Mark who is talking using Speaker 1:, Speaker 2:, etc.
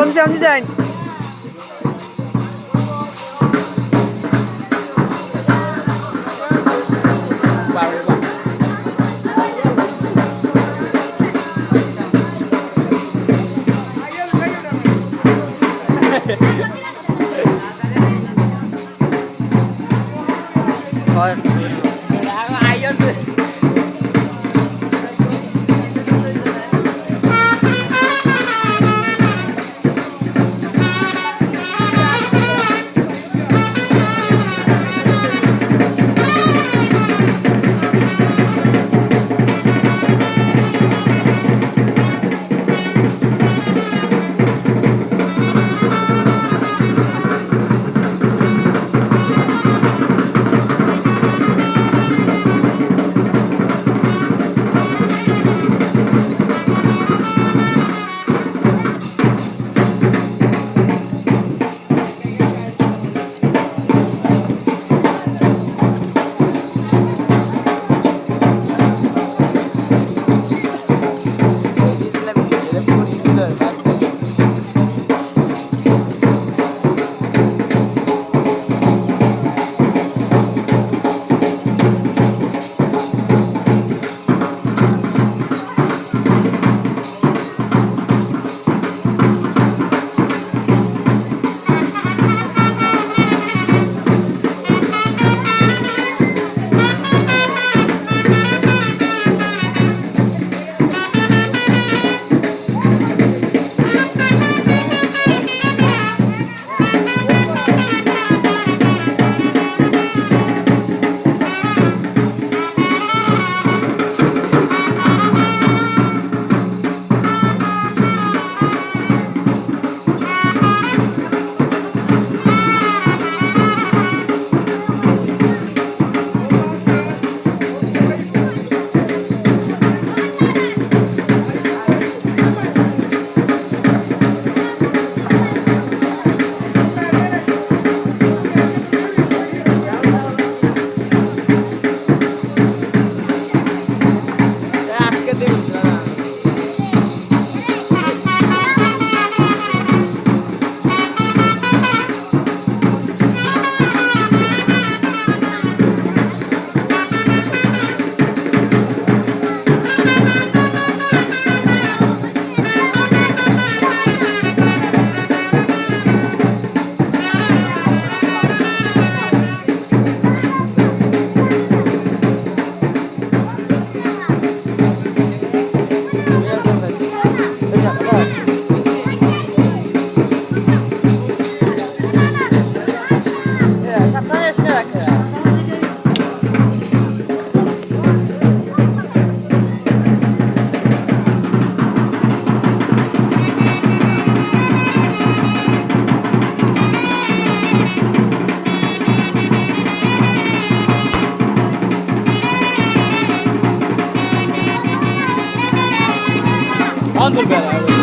Speaker 1: Hamza
Speaker 2: Andır beraber.